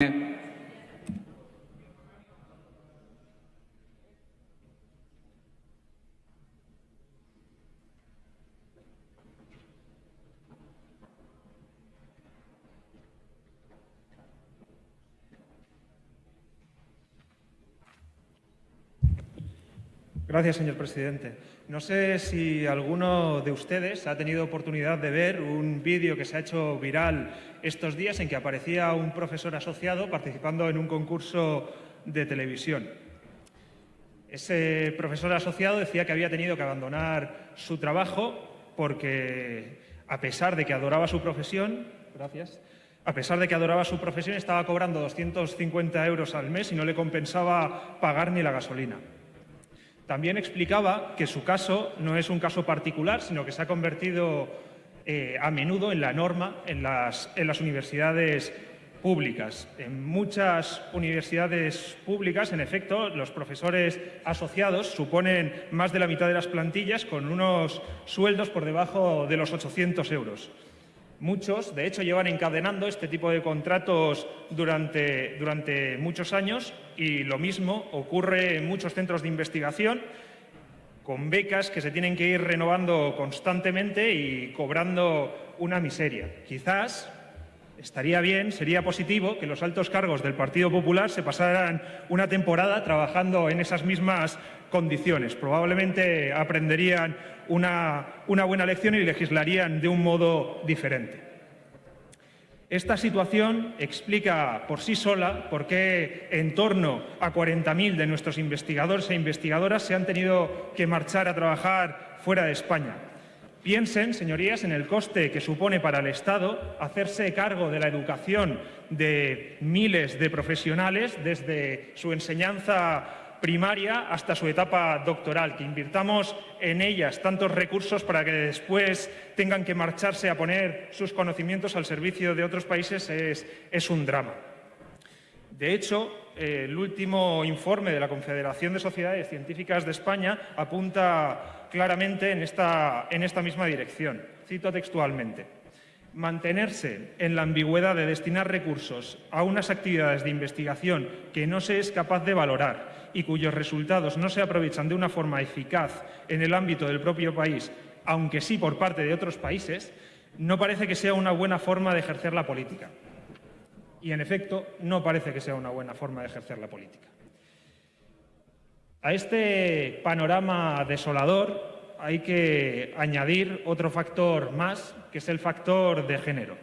Yeah. Gracias, señor presidente. No sé si alguno de ustedes ha tenido oportunidad de ver un vídeo que se ha hecho viral estos días en que aparecía un profesor asociado participando en un concurso de televisión. Ese profesor asociado decía que había tenido que abandonar su trabajo porque, a pesar de que adoraba su profesión, gracias, a pesar de que adoraba su profesión, estaba cobrando 250 euros al mes y no le compensaba pagar ni la gasolina. También explicaba que su caso no es un caso particular, sino que se ha convertido eh, a menudo en la norma en las, en las universidades públicas. En muchas universidades públicas, en efecto, los profesores asociados suponen más de la mitad de las plantillas con unos sueldos por debajo de los 800 euros. Muchos, de hecho, llevan encadenando este tipo de contratos durante, durante muchos años y lo mismo ocurre en muchos centros de investigación con becas que se tienen que ir renovando constantemente y cobrando una miseria. Quizás estaría bien, sería positivo que los altos cargos del Partido Popular se pasaran una temporada trabajando en esas mismas condiciones. Probablemente aprenderían una, buena lección y legislarían de un modo diferente. Esta situación explica por sí sola por qué en torno a 40.000 de nuestros investigadores e investigadoras se han tenido que marchar a trabajar fuera de España. Piensen, señorías, en el coste que supone para el Estado hacerse cargo de la educación de miles de profesionales desde su enseñanza primaria hasta su etapa doctoral, que invirtamos en ellas tantos recursos para que después tengan que marcharse a poner sus conocimientos al servicio de otros países es, un drama. De hecho, el último informe de la Confederación de Sociedades Científicas de España apunta claramente en esta, misma dirección. Cito textualmente. Mantenerse en la ambigüedad de destinar recursos a unas actividades de investigación que no se es capaz de valorar y cuyos resultados no se aprovechan de una forma eficaz en el ámbito del propio país, aunque sí por parte de otros países, no parece que sea una buena forma de ejercer la política. Y, en efecto, no parece que sea una buena forma de ejercer la política. A este panorama desolador hay que añadir otro factor más, que es el factor de género.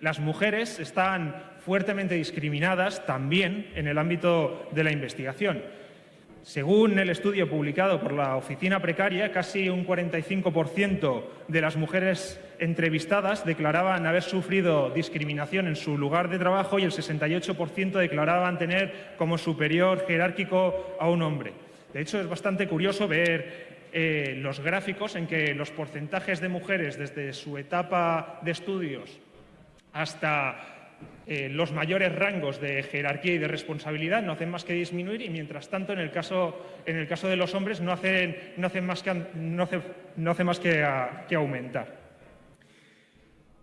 Las mujeres están fuertemente discriminadas también en el ámbito de la investigación. Según el estudio publicado por la Oficina Precaria, casi un 45% de las mujeres entrevistadas declaraban haber sufrido discriminación en su lugar de trabajo y el 68% declaraban tener como superior jerárquico a un hombre. De hecho, es bastante curioso ver eh, los gráficos en que los porcentajes de mujeres desde su etapa de estudios hasta eh, los mayores rangos de jerarquía y de responsabilidad no hacen más que disminuir y, mientras tanto, en el caso, de los hombres no hacen, más que, aumentar.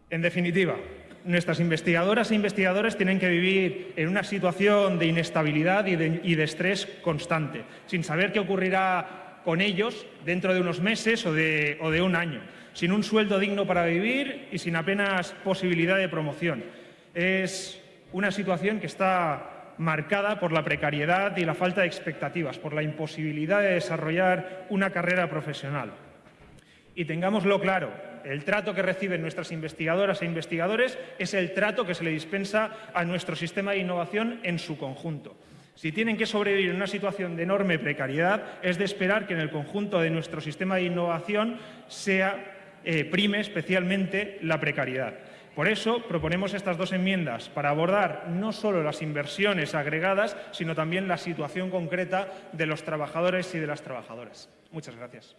En definitiva, nuestras investigadoras e investigadores tienen que vivir en una situación de inestabilidad y de, estrés constante, sin saber qué ocurrirá con ellos dentro de unos meses o de un año, sin un sueldo digno para vivir y sin apenas posibilidad de promoción. Es una situación que está marcada por la precariedad y la falta de expectativas, por la imposibilidad de desarrollar una carrera profesional. Y tengámoslo claro, el trato que reciben nuestras investigadoras e investigadores es el trato que se le dispensa a nuestro sistema de innovación en su conjunto. Si tienen que sobrevivir en una situación de enorme precariedad, es de esperar que en el conjunto de nuestro sistema de innovación sea, eh, prime especialmente la precariedad. Por eso proponemos estas dos enmiendas, para abordar no solo las inversiones agregadas, sino también la situación concreta de los trabajadores y de las trabajadoras. Muchas gracias.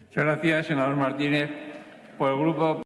Muchas gracias, senador Martínez. Por el grupo